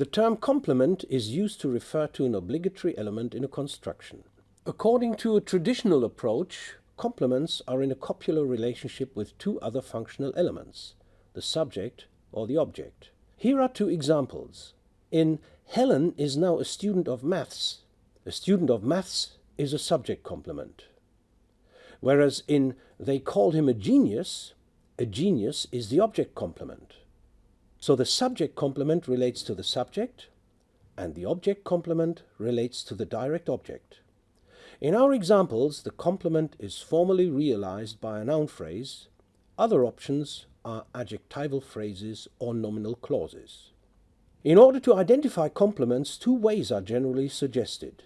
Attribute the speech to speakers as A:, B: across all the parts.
A: The term complement is used to refer to an obligatory element in a construction. According to a traditional approach, complements are in a copular relationship with two other functional elements, the subject or the object. Here are two examples. In Helen is now a student of maths. A student of maths is a subject complement. Whereas in they called him a genius, a genius is the object complement. So the subject complement relates to the subject, and the object complement relates to the direct object. In our examples, the complement is formally realized by a noun phrase. Other options are adjectival phrases or nominal clauses. In order to identify complements, two ways are generally suggested.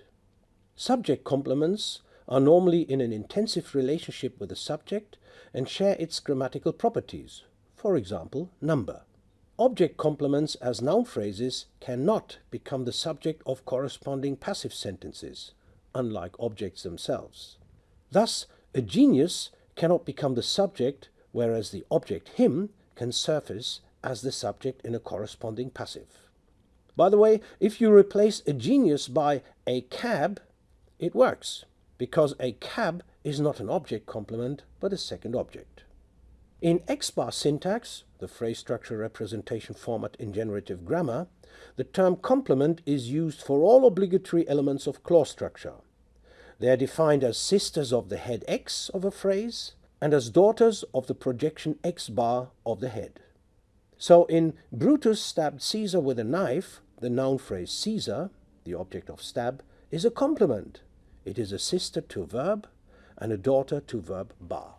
A: Subject complements are normally in an intensive relationship with the subject and share its grammatical properties, for example, number. Object complements as noun phrases cannot become the subject of corresponding passive sentences, unlike objects themselves. Thus, a genius cannot become the subject, whereas the object him can surface as the subject in a corresponding passive. By the way, if you replace a genius by a cab, it works, because a cab is not an object complement, but a second object. In X-bar syntax, the phrase structure representation format in generative grammar, the term complement is used for all obligatory elements of clause structure. They are defined as sisters of the head X of a phrase and as daughters of the projection X bar of the head. So in Brutus stabbed Caesar with a knife, the noun phrase Caesar, the object of stab, is a complement. It is a sister to verb and a daughter to verb bar.